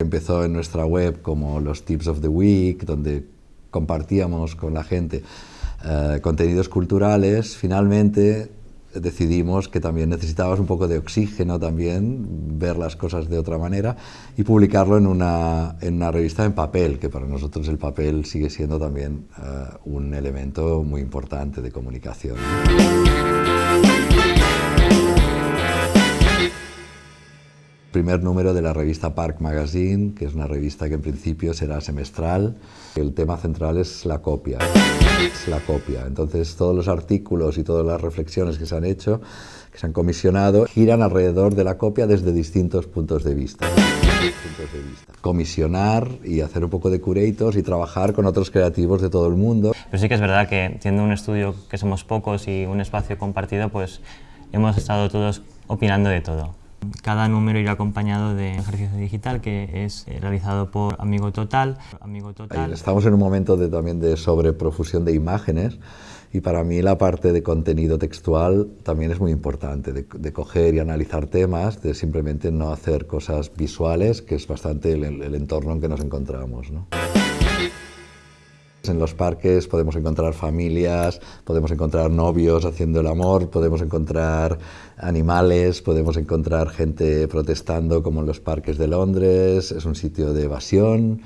Empezó en nuestra web como los Tips of the Week, donde compartíamos con la gente eh, contenidos culturales, finalmente decidimos que también necesitábamos un poco de oxígeno también, ver las cosas de otra manera y publicarlo en una, en una revista en papel, que para nosotros el papel sigue siendo también eh, un elemento muy importante de comunicación. Primer número de la revista Park Magazine, que es una revista que en principio será semestral. El tema central es la copia, es la copia. Entonces todos los artículos y todas las reflexiones que se han hecho, que se han comisionado, giran alrededor de la copia desde distintos puntos de vista. Comisionar y hacer un poco de curatos y trabajar con otros creativos de todo el mundo. Pero sí que es verdad que siendo un estudio que somos pocos y un espacio compartido, pues hemos estado todos opinando de todo. Cada número irá acompañado de ejercicio digital que es eh, realizado por Amigo Total. Amigo Total. Estamos en un momento de, también de sobreprofusión de imágenes y para mí la parte de contenido textual también es muy importante, de, coger y analizar temas, de simplemente no hacer cosas visuales, que es bastante el, entorno en que nos encontramos. En los parques podemos encontrar familias, podemos encontrar novios haciendo el amor, podemos encontrar animales, podemos encontrar gente protestando como en los parques de Londres, es un sitio de evasión.